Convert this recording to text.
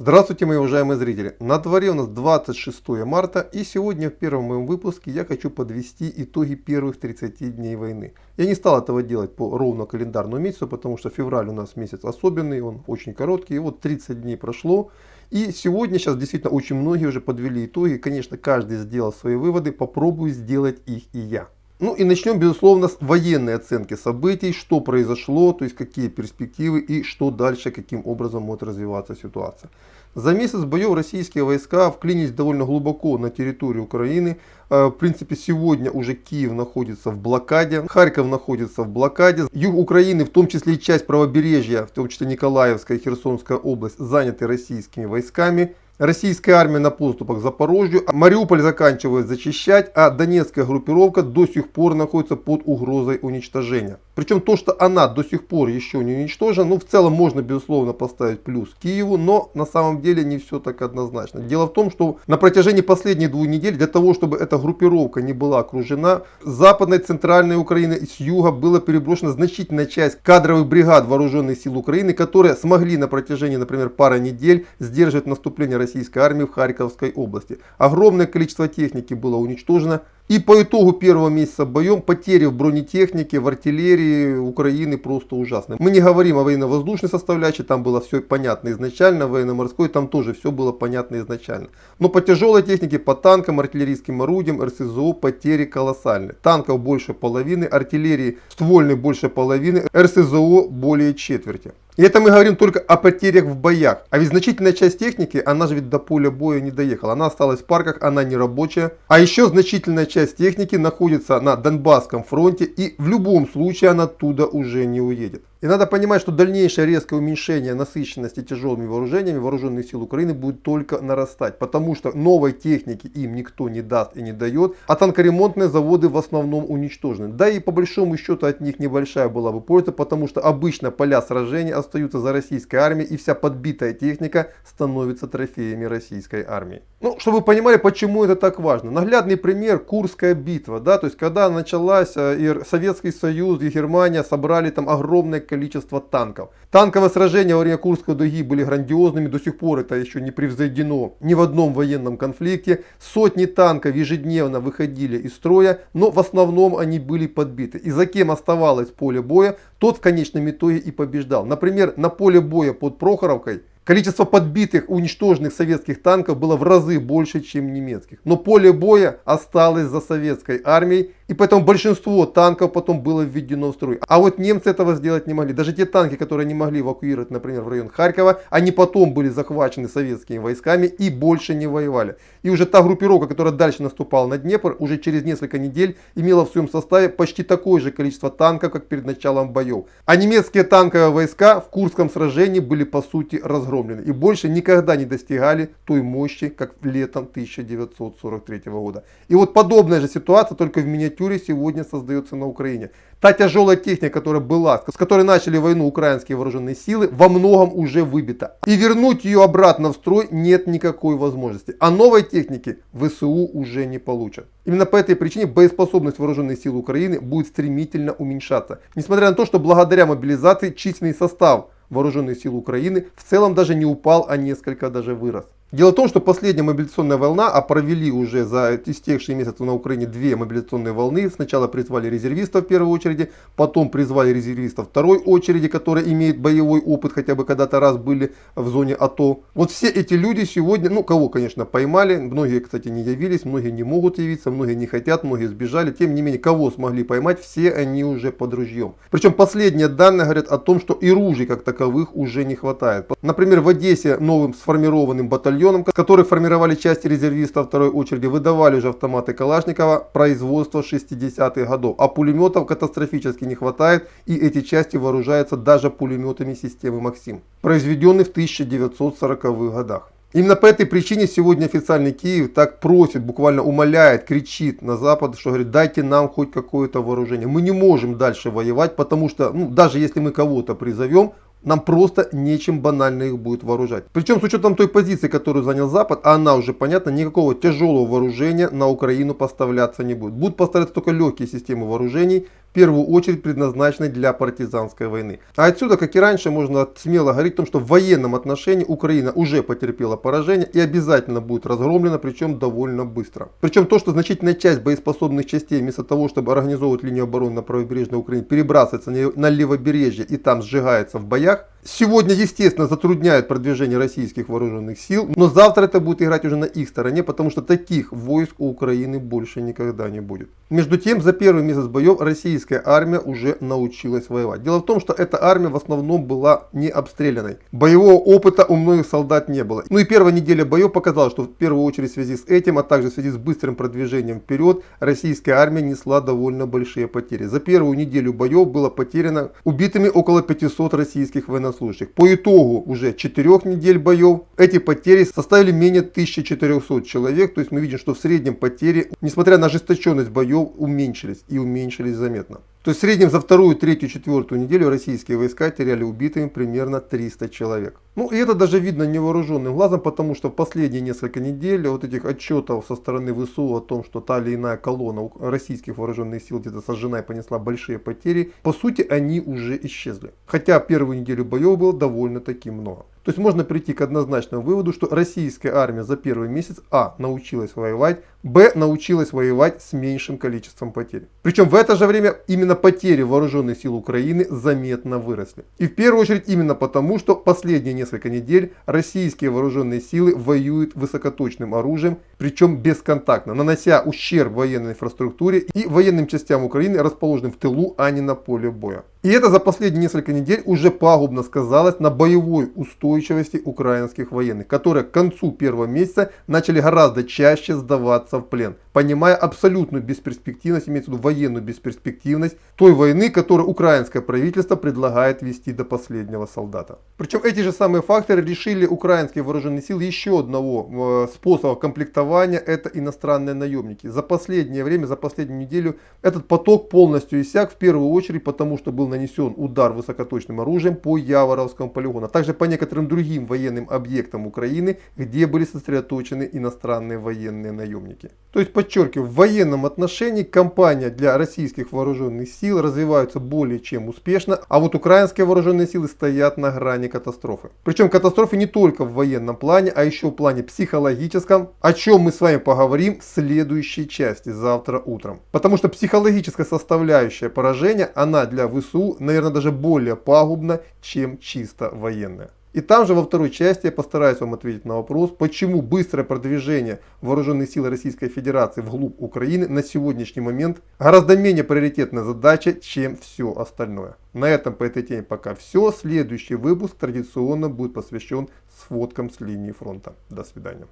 Здравствуйте, мои уважаемые зрители! На дворе у нас 26 марта и сегодня в первом моем выпуске я хочу подвести итоги первых 30 дней войны. Я не стал этого делать по ровно календарному месяцу, потому что февраль у нас месяц особенный, он очень короткий. И вот 30 дней прошло. И сегодня сейчас действительно очень многие уже подвели итоги. Конечно, каждый сделал свои выводы, попробую сделать их и я. Ну и начнем, безусловно, с военной оценки событий, что произошло, то есть какие перспективы и что дальше, каким образом может развиваться ситуация. За месяц боев российские войска вклинились довольно глубоко на территорию Украины. Э, в принципе, сегодня уже Киев находится в блокаде, Харьков находится в блокаде. Юг Украины, в том числе и часть правобережья, в том числе Николаевская и Херсонская область, заняты российскими войсками. Российская армия на поступах к Запорожью. Мариуполь заканчивает зачищать, а Донецкая группировка до сих пор находится под угрозой уничтожения. Причем то, что она до сих пор еще не уничтожена, ну в целом можно безусловно поставить плюс Киеву, но на самом деле не все так однозначно. Дело в том, что на протяжении последних двух недель, для того, чтобы эта группировка не была окружена, с западной, центральной Украины и с юга была переброшена значительная часть кадровых бригад вооруженных сил Украины, которые смогли на протяжении, например, пары недель сдерживать наступление российской армии в Харьковской области. Огромное количество техники было уничтожено. И по итогу первого месяца боем потери в бронетехнике, в артиллерии Украины просто ужасные. Мы не говорим о военно-воздушной составляющей, там было все понятно изначально, военно-морской там тоже все было понятно изначально. Но по тяжелой технике, по танкам, артиллерийским орудиям, РСЗО потери колоссальные. Танков больше половины, артиллерии ствольной больше половины, РСЗО более четверти. И это мы говорим только о потерях в боях. А ведь значительная часть техники, она же ведь до поля боя не доехала. Она осталась в парках, она не рабочая. А еще значительная часть техники находится на Донбасском фронте. И в любом случае она оттуда уже не уедет. И надо понимать, что дальнейшее резкое уменьшение насыщенности тяжелыми вооружениями вооруженных сил Украины будет только нарастать. Потому что новой техники им никто не даст и не дает. А танкоремонтные заводы в основном уничтожены. Да и по большому счету от них небольшая была бы польза. Потому что обычно поля сражений остаются за российской армией. И вся подбитая техника становится трофеями российской армии. Ну, чтобы вы понимали, почему это так важно. Наглядный пример Курская битва. Да, то есть когда началась э, и Советский Союз и Германия собрали там огромное количество танков. Танковые сражения во время Курской дуги были грандиозными, до сих пор это еще не превзойдено ни в одном военном конфликте. Сотни танков ежедневно выходили из строя, но в основном они были подбиты. И за кем оставалось поле боя, тот в конечном итоге и побеждал. Например, на поле боя под Прохоровкой Количество подбитых, уничтоженных советских танков было в разы больше, чем немецких. Но поле боя осталось за советской армией и поэтому большинство танков потом было введено в строй. А вот немцы этого сделать не могли. Даже те танки, которые не могли эвакуировать, например, в район Харькова, они потом были захвачены советскими войсками и больше не воевали. И уже та группировка, которая дальше наступала на Днепр, уже через несколько недель имела в своем составе почти такое же количество танков, как перед началом боев. А немецкие танковые войска в Курском сражении были по сути разгромлены. И больше никогда не достигали той мощи, как летом 1943 года. И вот подобная же ситуация, только в миниатюре миниатюре сегодня создается на Украине. Та тяжелая техника, которая была, с которой начали войну украинские вооруженные силы, во многом уже выбита. И вернуть ее обратно в строй нет никакой возможности. А новой техники ВСУ уже не получат. Именно по этой причине боеспособность вооруженных сил Украины будет стремительно уменьшаться. Несмотря на то, что благодаря мобилизации численный состав вооруженных сил Украины в целом даже не упал, а несколько даже вырос. Дело в том, что последняя мобилизационная волна, а провели уже за истекшие месяцы на Украине две мобилизационные волны. Сначала призвали резервистов в первой очереди, потом призвали резервистов второй очереди, которые имеют боевой опыт, хотя бы когда-то раз были в зоне АТО. Вот все эти люди сегодня, ну кого, конечно, поймали, многие, кстати, не явились, многие не могут явиться, многие не хотят, многие сбежали. Тем не менее, кого смогли поймать, все они уже под ружьем. Причем последние данные говорят о том, что и ружей как таковых уже не хватает. Например, в Одессе новым сформированным батальоном батальоном, который формировали части резервистов второй очереди, выдавали уже автоматы Калашникова производства 60-х годов. А пулеметов катастрофически не хватает и эти части вооружаются даже пулеметами системы Максим, произведенных в 1940-х годах. Именно по этой причине сегодня официальный Киев так просит, буквально умоляет, кричит на Запад, что говорит, дайте нам хоть какое-то вооружение. Мы не можем дальше воевать, потому что ну, даже если мы кого-то призовем, нам просто нечем банально их будет вооружать. Причем с учетом той позиции, которую занял Запад, а она уже понятна, никакого тяжелого вооружения на Украину поставляться не будет. Будут поставляться только легкие системы вооружений, в первую очередь предназначенной для партизанской войны. А отсюда, как и раньше, можно смело говорить о том, что в военном отношении Украина уже потерпела поражение и обязательно будет разгромлена, причем довольно быстро. Причем то, что значительная часть боеспособных частей вместо того, чтобы организовывать линию обороны на правобережной Украине, перебрасывается на левобережье и там сжигается в боях, сегодня, естественно, затрудняет продвижение российских вооруженных сил, но завтра это будет играть уже на их стороне, потому что таких войск у Украины больше никогда не будет. Между тем, за первый месяц боев российская армия уже научилась воевать. Дело в том, что эта армия в основном была не обстрелянной. Боевого опыта у многих солдат не было. Ну и первая неделя боев показала, что в первую очередь в связи с этим, а также в связи с быстрым продвижением вперед, российская армия несла довольно большие потери. За первую неделю боев было потеряно убитыми около 500 российских военнослужащих. По итогу уже 4 недель боев эти потери составили менее 1400 человек. То есть мы видим, что в среднем потери, несмотря на ожесточенность боев, уменьшились и уменьшились заметно конкретно. То есть в среднем за вторую, третью, четвертую неделю российские войска теряли убитыми примерно 300 человек. Ну и это даже видно невооруженным глазом, потому что в последние несколько недель вот этих отчетов со стороны ВСУ о том, что та или иная колонна российских вооруженных сил где-то сожжена и понесла большие потери, по сути они уже исчезли. Хотя первую неделю боев было довольно-таки много. То есть можно прийти к однозначному выводу, что российская армия за первый месяц А. научилась воевать, Б. научилась воевать с меньшим количеством потерь. Причем в это же время именно потери вооруженных сил Украины заметно выросли. И в первую очередь именно потому, что последние несколько недель российские вооруженные силы воюют высокоточным оружием, причем бесконтактно, нанося ущерб военной инфраструктуре и военным частям Украины, расположенным в тылу, а не на поле боя. И это за последние несколько недель уже пагубно сказалось на боевой устойчивости украинских военных, которые к концу первого месяца начали гораздо чаще сдаваться в плен, понимая абсолютную бесперспективность, имеется в виду военную бесперспективность той войны, которую украинское правительство предлагает вести до последнего солдата. Причем эти же самые факторы решили украинские вооруженные силы еще одного э, способа комплектования, это иностранные наемники. За последнее время, за последнюю неделю этот поток полностью иссяк, в первую очередь потому, что был нанесен удар высокоточным оружием по Яворовскому полигону, а также по некоторым другим военным объектам Украины, где были сосредоточены иностранные военные наемники. То есть, подчеркиваю, в военном отношении кампания для российских вооруженных сил развивается более чем успешно, а вот украинские вооруженные силы стоят на грани катастрофы. Причем катастрофы не только в военном плане, а еще в плане психологическом, о чем мы с вами поговорим в следующей части завтра утром. Потому что психологическая составляющая поражения, она для ВСУ, наверное, даже более пагубна, чем чисто военная. И там же во второй части я постараюсь вам ответить на вопрос, почему быстрое продвижение вооруженных сил Российской Федерации вглубь Украины на сегодняшний момент гораздо менее приоритетная задача, чем все остальное. На этом по этой теме пока все. Следующий выпуск традиционно будет посвящен сводкам с линии фронта. До свидания.